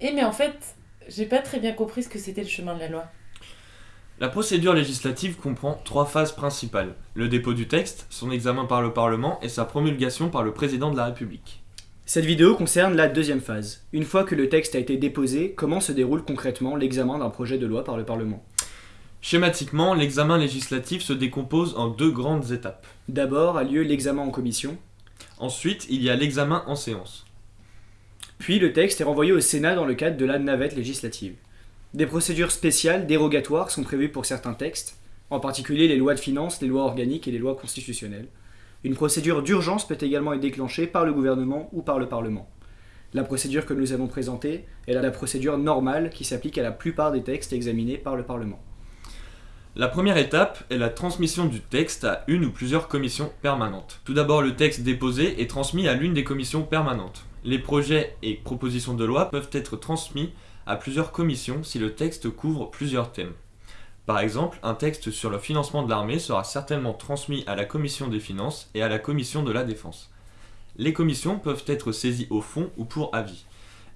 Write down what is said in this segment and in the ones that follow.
Eh mais en fait, j'ai pas très bien compris ce que c'était le chemin de la loi. La procédure législative comprend trois phases principales. Le dépôt du texte, son examen par le Parlement et sa promulgation par le Président de la République. Cette vidéo concerne la deuxième phase. Une fois que le texte a été déposé, comment se déroule concrètement l'examen d'un projet de loi par le Parlement? Schématiquement, l'examen législatif se décompose en deux grandes étapes. D'abord a lieu l'examen en commission, Ensuite, il y a l'examen en séance. Puis le texte est renvoyé au Sénat dans le cadre de la navette législative. Des procédures spéciales, dérogatoires, sont prévues pour certains textes, en particulier les lois de finances, les lois organiques et les lois constitutionnelles. Une procédure d'urgence peut également être déclenchée par le gouvernement ou par le Parlement. La procédure que nous avons présentée est la procédure normale qui s'applique à la plupart des textes examinés par le Parlement. La première étape est la transmission du texte à une ou plusieurs commissions permanentes. Tout d'abord, le texte déposé est transmis à l'une des commissions permanentes. Les projets et propositions de loi peuvent être transmis à plusieurs commissions si le texte couvre plusieurs thèmes. Par exemple, un texte sur le financement de l'armée sera certainement transmis à la commission des finances et à la commission de la défense. Les commissions peuvent être saisies au fond ou pour avis.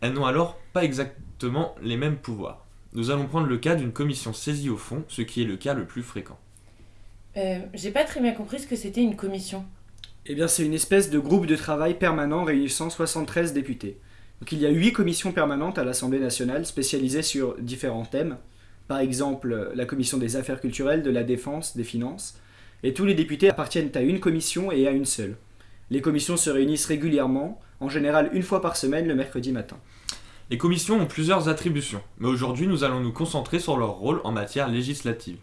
Elles n'ont alors pas exactement les mêmes pouvoirs. Nous allons prendre le cas d'une commission saisie au fond, ce qui est le cas le plus fréquent. Euh, j'ai pas très bien compris ce que c'était une commission. Eh bien, c'est une espèce de groupe de travail permanent réunissant 73 députés. Donc, il y a 8 commissions permanentes à l'Assemblée nationale spécialisées sur différents thèmes. Par exemple, la commission des affaires culturelles, de la défense, des finances. Et tous les députés appartiennent à une commission et à une seule. Les commissions se réunissent régulièrement, en général une fois par semaine le mercredi matin. Les commissions ont plusieurs attributions, mais aujourd'hui nous allons nous concentrer sur leur rôle en matière législative.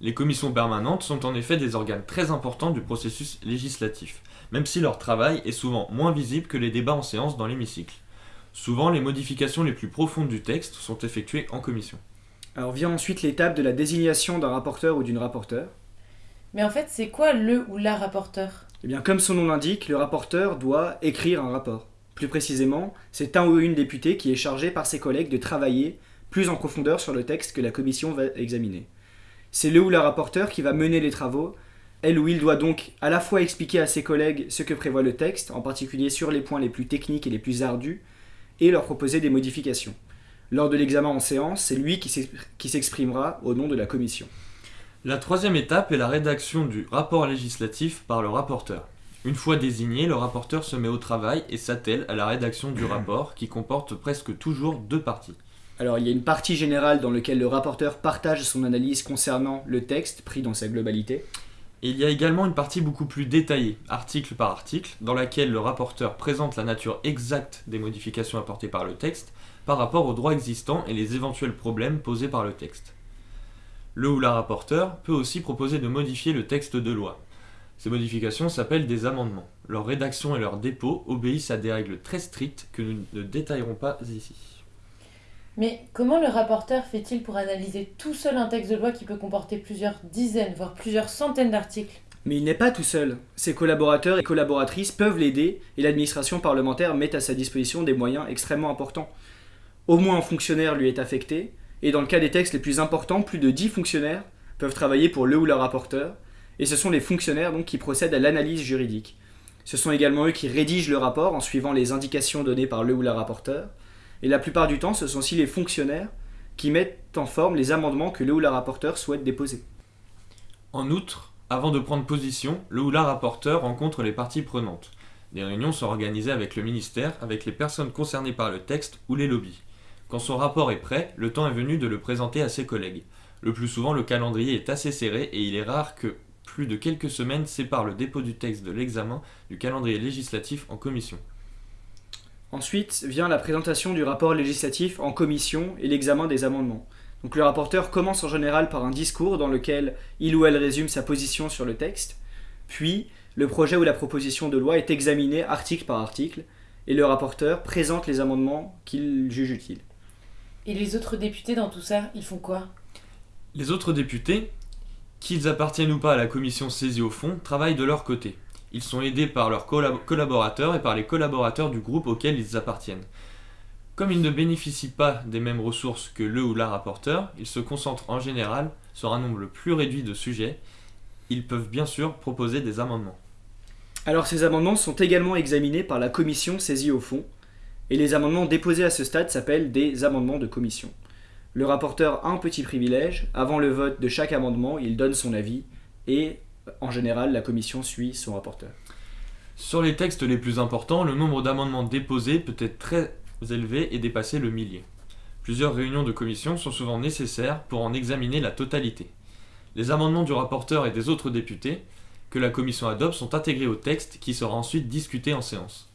Les commissions permanentes sont en effet des organes très importants du processus législatif, même si leur travail est souvent moins visible que les débats en séance dans l'hémicycle. Souvent, les modifications les plus profondes du texte sont effectuées en commission. Alors vient ensuite l'étape de la désignation d'un rapporteur ou d'une rapporteure. Mais en fait, c'est quoi le ou la rapporteur? Eh bien, comme son nom l'indique, le rapporteur doit écrire un rapport. Plus précisément, c'est un ou une députée qui est chargé par ses collègues de travailler plus en profondeur sur le texte que la commission va examiner. C'est le ou la rapporteur qui va mener les travaux. Elle ou il doit donc à la fois expliquer à ses collègues ce que prévoit le texte, en particulier sur les points les plus techniques et les plus ardus, et leur proposer des modifications. Lors de l'examen en séance, c'est lui qui s'exp- qui s'exprimera au nom de la commission. La troisième étape est la rédaction du rapport législatif par le rapporteur. Une fois désigné, le rapporteur se met au travail et s'attelle à la rédaction du rapport qui comporte presque toujours deux parties. Alors il y a une partie générale dans laquelle le rapporteur partage son analyse concernant le texte pris dans sa globalité. Et il y a également une partie beaucoup plus détaillée, article par article, dans laquelle le rapporteur présente la nature exacte des modifications apportées par le texte par rapport au droit existant et les éventuels problèmes posés par le texte. Le ou la rapporteur peut aussi proposer de modifier le texte de loi. Ces modifications s'appellent des amendements. Leur rédaction et leur dépôt obéissent à des règles très strictes que nous ne détaillerons pas ici. Mais comment le rapporteur fait-il pour analyser tout seul un texte de loi qui peut comporter plusieurs dizaines, voire plusieurs centaines d'articles? Mais il n'est pas tout seul. Ses collaborateurs et collaboratrices peuvent l'aider et l'administration parlementaire met à sa disposition des moyens extrêmement importants. Au moins un fonctionnaire lui est affecté, et dans le cas des textes les plus importants, plus de 10 fonctionnaires peuvent travailler pour le ou la rapporteur, et ce sont les fonctionnaires donc qui procèdent à l'analyse juridique. Ce sont également eux qui rédigent le rapport en suivant les indications données par le ou la rapporteur, et la plupart du temps ce sont aussi les fonctionnaires qui mettent en forme les amendements que le ou la rapporteur souhaite déposer. En outre, avant de prendre position, le ou la rapporteur rencontre les parties prenantes. Des réunions sont organisées avec le ministère, avec les personnes concernées par le texte ou les lobbies. Quand son rapport est prêt, le temps est venu de le présenter à ses collègues. Le plus souvent, le calendrier est assez serré et il est rare que plus de quelques semaines séparent le dépôt du texte de l'examen du calendrier législatif en commission. Ensuite vient la présentation du rapport législatif en commission et l'examen des amendements. Donc le rapporteur commence en général par un discours dans lequel il ou elle résume sa position sur le texte, puis le projet ou la proposition de loi est examiné article par article, et le rapporteur présente les amendements qu'il juge utiles. Et les autres députés dans tout ça, ils font quoi? Les autres députés, qu'ils appartiennent ou pas à la commission saisie au fond, travaillent de leur côté. Ils sont aidés par leurs collab- collaborateurs et par les collaborateurs du groupe auquel ils appartiennent. Comme ils ne bénéficient pas des mêmes ressources que le ou la rapporteur, ils se concentrent en général sur un nombre plus réduit de sujets. Ils peuvent bien sûr proposer des amendements. Alors ces amendements sont également examinés par la commission saisie au fond, Et les amendements déposés à ce stade s'appellent des amendements de commission. Le rapporteur a un petit privilège, avant le vote de chaque amendement, il donne son avis, et en général, la commission suit son rapporteur. Sur les textes les plus importants, le nombre d'amendements déposés peut être très élevé et dépasser le millier. Plusieurs réunions de commission sont souvent nécessaires pour en examiner la totalité. Les amendements du rapporteur et des autres députés que la commission adopte sont intégrés au texte qui sera ensuite discuté en séance.